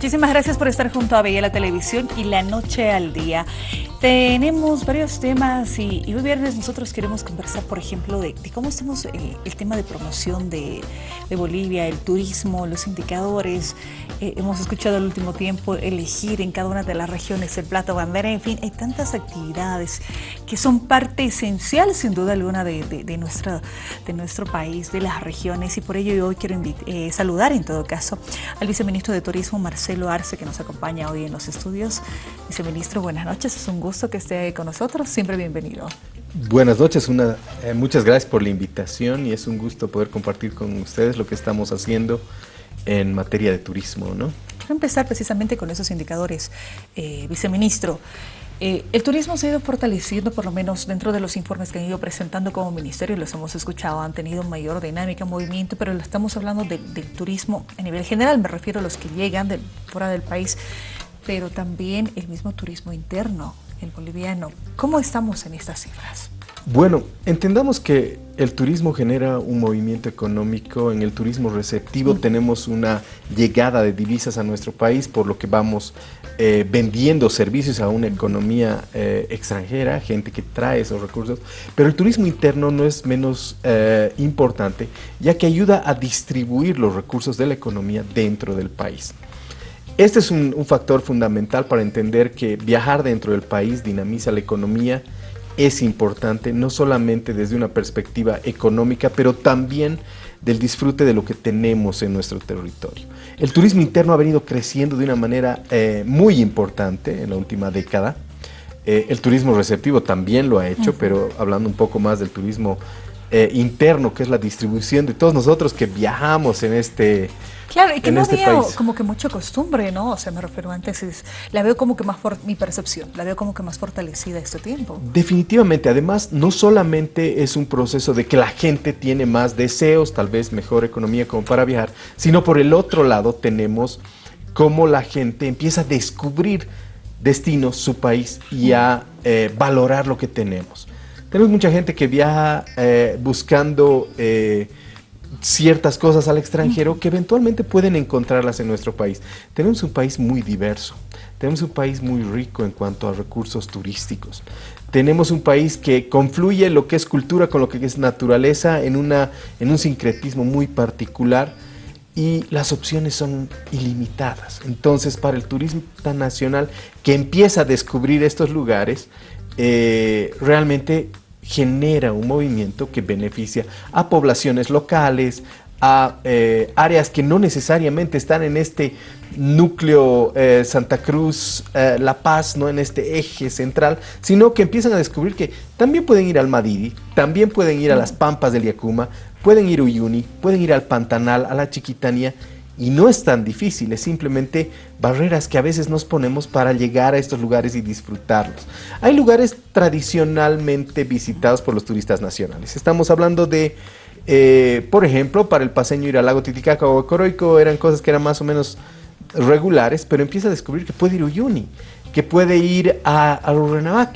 Muchísimas gracias por estar junto a Bella la Televisión y La Noche al Día. Tenemos varios temas y, hoy viernes nosotros queremos conversar, por ejemplo, de, cómo estamos eh, el tema de promoción de, Bolivia, el turismo, los indicadores. Eh, hemos escuchado el último tiempo elegir en cada una de las regiones el plato bandera, en fin, hay tantas actividades que son parte esencial, sin duda alguna, de, de nuestro país, de las regiones y por ello hoy quiero eh, saludar en todo caso al viceministro de Turismo, Marcelo Arce, que nos acompaña hoy en los estudios. Viceministro, buenas noches, es un gusto gusto que esté con nosotros, siempre bienvenido. Buenas noches, una, eh, muchas gracias por la invitación y es un gusto poder compartir con ustedes lo que estamos haciendo en materia de turismo. ¿no? Quiero empezar precisamente con esos indicadores, eh, viceministro. Eh, el turismo se ha ido fortaleciendo, por lo menos dentro de los informes que han ido presentando como ministerio, los hemos escuchado, han tenido mayor dinámica, movimiento, pero estamos hablando del turismo a nivel general, me refiero a los que llegan de fuera del país, pero también el mismo turismo interno el boliviano. ¿Cómo estamos en estas cifras? Bueno, entendamos que el turismo genera un movimiento económico, en el turismo receptivo tenemos una llegada de divisas a nuestro país, por lo que vamos eh, vendiendo servicios a una economía eh, extranjera, gente que trae esos recursos, pero el turismo interno no es menos eh, importante, ya que ayuda a distribuir los recursos de la economía dentro del país. Este es un, factor fundamental para entender que viajar dentro del país dinamiza la economía, es importante, no solamente desde una perspectiva económica, pero también del disfrute de lo que tenemos en nuestro territorio. El turismo interno ha venido creciendo de una manera eh, muy importante en la última década. Eh, el turismo receptivo también lo ha hecho, pero hablando un poco más del turismo eh, interno, que es la distribución de todos nosotros que viajamos en este Claro, y que no este había como que mucha costumbre, ¿no? O sea, me refiero antes, es, la veo como que más, for, mi percepción, la veo como que más fortalecida este tiempo. Definitivamente, además, no solamente es un proceso de que la gente tiene más deseos, tal vez mejor economía como para viajar, sino por el otro lado tenemos cómo la gente empieza a descubrir destinos, su país y a eh, valorar lo que tenemos. Tenemos mucha gente que viaja eh, buscando... Eh, ciertas cosas al extranjero que eventualmente pueden encontrarlas en nuestro país. Tenemos un país muy diverso, tenemos un país muy rico en cuanto a recursos turísticos. Tenemos un país que confluye lo que es cultura con lo que es naturaleza en, una, en un sincretismo muy particular y las opciones son ilimitadas. Entonces, para el turismo nacional que empieza a descubrir estos lugares, eh, realmente genera un movimiento que beneficia a poblaciones locales, a eh, áreas que no necesariamente están en este núcleo eh, Santa Cruz, eh, La Paz, no en este eje central, sino que empiezan a descubrir que también pueden ir al Madidi, también pueden ir a las Pampas del Yacuma, pueden ir a Uyuni, pueden ir al Pantanal, a la Chiquitanía, y no es tan difícil, es simplemente barreras que a veces nos ponemos para llegar a estos lugares y disfrutarlos. Hay lugares tradicionalmente visitados por los turistas nacionales. Estamos hablando de, eh, por ejemplo, para el paseño ir al lago Titicaca o Coroico eran cosas que eran más o menos regulares, pero empieza a descubrir que puede ir a Uyuni, que puede ir a, a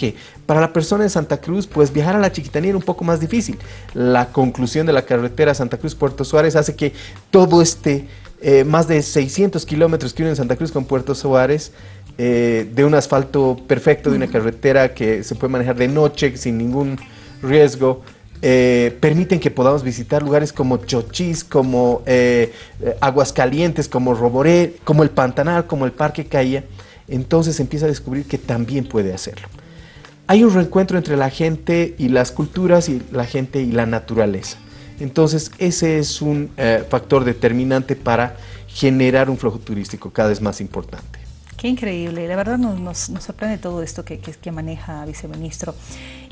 Para la persona de Santa Cruz, pues viajar a la Chiquitanía era un poco más difícil. La conclusión de la carretera Santa Cruz-Puerto Suárez hace que todo este eh, más de 600 kilómetros que unen Santa Cruz con Puerto Suárez, eh, de un asfalto perfecto, de una carretera que se puede manejar de noche sin ningún riesgo, eh, permiten que podamos visitar lugares como Chochís, como Aguascalientes, como Roboré, como el Pantanal, como el Parque Caía. Entonces empieza a descubrir que también puede hacerlo. Hay un reencuentro entre la gente y las culturas y la gente y la naturaleza. Entonces, ese es un eh, factor determinante para generar un flujo turístico cada vez más importante. Qué increíble, la verdad nos, sorprende todo esto que, que, maneja viceministro.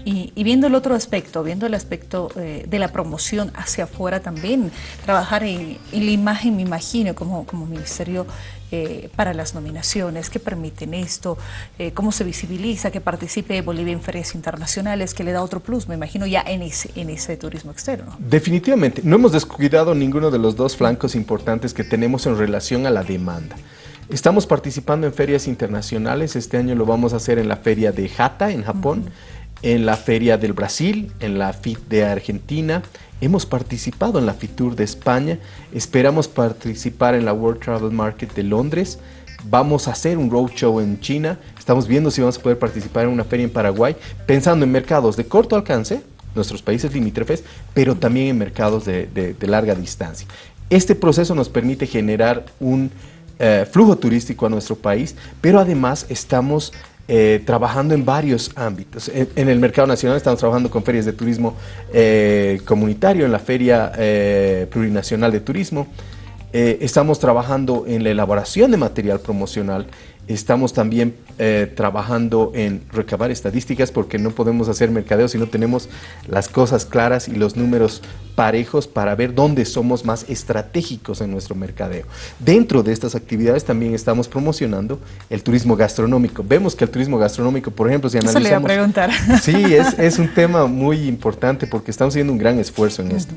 Y, viendo el otro aspecto, viendo el aspecto eh, de la promoción hacia afuera también, trabajar en, la imagen, me imagino, como, como ministerio eh, para las nominaciones, que permiten esto, eh, cómo se visibiliza, que participe Bolivia en ferias internacionales, que le da otro plus, me imagino, ya en ese, en ese turismo externo. Definitivamente, no hemos descuidado ninguno de los dos flancos importantes que tenemos en relación a la demanda. Estamos participando en ferias internacionales, este año lo vamos a hacer en la feria de Jata, en Japón, en la Feria del Brasil, en la FIT de Argentina, hemos participado en la FITUR de España, esperamos participar en la World Travel Market de Londres, vamos a hacer un roadshow en China, estamos viendo si vamos a poder participar en una feria en Paraguay, pensando en mercados de corto alcance, nuestros países limítrofes, pero también en mercados de, larga distancia. Este proceso nos permite generar un eh, flujo turístico a nuestro país, pero además estamos eh, trabajando en varios ámbitos. En, el mercado nacional estamos trabajando con ferias de turismo eh, comunitario, en la Feria Plurinacional de Turismo, estamos trabajando en la elaboración de material promocional Estamos también eh, trabajando en recabar estadísticas porque no podemos hacer mercadeo si no tenemos las cosas claras y los números parejos para ver dónde somos más estratégicos en nuestro mercadeo. Dentro de estas actividades también estamos promocionando el turismo gastronómico. Vemos que el turismo gastronómico, por ejemplo, si analizamos... Eso le a preguntar. Sí, es, es, un tema muy importante porque estamos haciendo un gran esfuerzo en esto.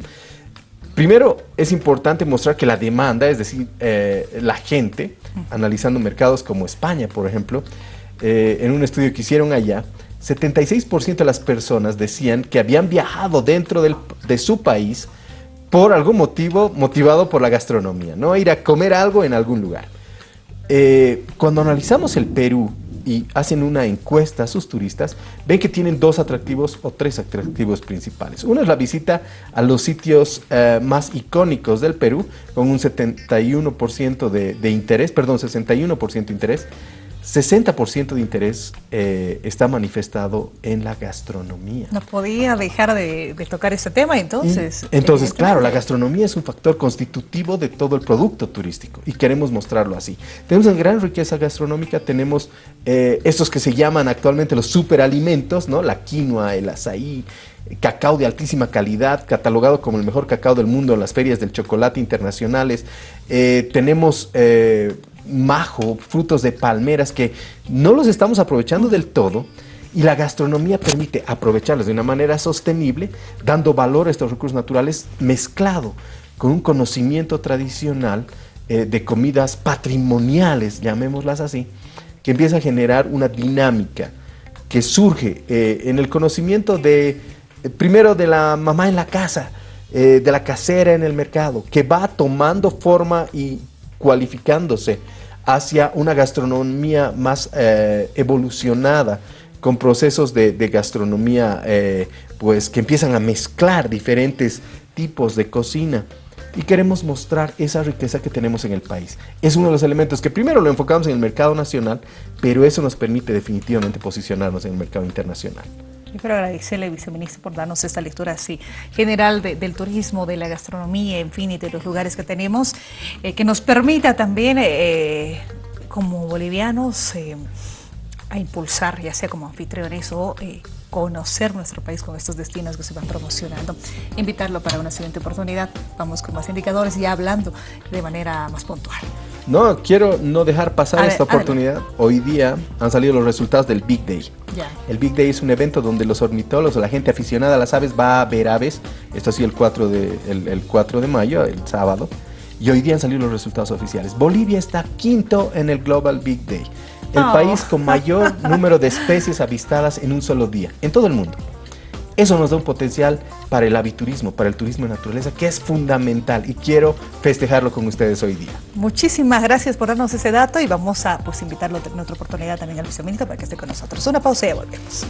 Primero, es importante mostrar que la demanda, es decir, eh, la gente, analizando mercados como España, por ejemplo, eh, en un estudio que hicieron allá, 76% de las personas decían que habían viajado dentro de su país por algún motivo motivado por la gastronomía, ¿no? Ir a comer algo en algún lugar. Eh, cuando analizamos el Perú y hacen una encuesta a sus turistas, ven que tienen dos atractivos o tres atractivos principales. Uno es la visita a los sitios eh, más icónicos del Perú, con un 71% de, de interés, perdón, 61% de interés. 60% de interés eh, está manifestado en la gastronomía. No podía dejar de, tocar ese tema entonces. entonces, claro, la gastronomía es un factor constitutivo de todo el producto turístico y queremos mostrarlo así. Tenemos una gran riqueza gastronómica, tenemos eh, estos que se llaman actualmente los superalimentos, ¿no? La quinoa, el azaí, cacao de altísima calidad, catalogado como el mejor cacao del mundo en las ferias del chocolate internacionales. Eh, tenemos majo, frutos de palmeras que no los estamos aprovechando del todo y la gastronomía permite aprovecharlos de una manera sostenible, dando valor a estos recursos naturales mezclado con un conocimiento tradicional eh, de comidas patrimoniales, llamémoslas así, que empieza a generar una dinámica que surge eh, en el conocimiento de, eh, primero de la mamá en la casa, de la casera en el mercado, que va tomando forma y cualificándose hacia una gastronomía más eh, evolucionada, con procesos de, gastronomía eh, pues, que empiezan a mezclar diferentes tipos de cocina. Y queremos mostrar esa riqueza que tenemos en el país. Es uno de los elementos que primero lo enfocamos en el mercado nacional, pero eso nos permite definitivamente posicionarnos en el mercado internacional. Yo quiero agradecerle, viceministro, por darnos esta lectura así general del turismo, de la gastronomía, en fin, y de los lugares que tenemos, eh, que nos permita también, eh, como bolivianos, eh, a impulsar, ya sea como anfitriones o conocer nuestro país con estos destinos que se van promocionando. Invitarlo para una siguiente oportunidad. Vamos con más indicadores y hablando de manera más puntual. No, quiero no dejar pasar esta oportunidad. Hoy día han salido los resultados del Big Day. El Big Day es un evento donde los ornitólogos o la gente aficionada a las aves va a ver aves. Esto ha sido el 4 de, el, 4 de mayo, el sábado. Y hoy día han salido los resultados oficiales. Bolivia está quinto en el Global Big Day. El oh. país con mayor número de especies avistadas en un solo día, en todo el mundo. Eso nos da un potencial para el aviturismo, para el turismo de naturaleza, que es fundamental y quiero festejarlo con ustedes hoy día. Muchísimas gracias por darnos ese dato y vamos a pues, invitarlo en otra oportunidad también al viceministro para que esté con nosotros. Una pausa y ya volvemos.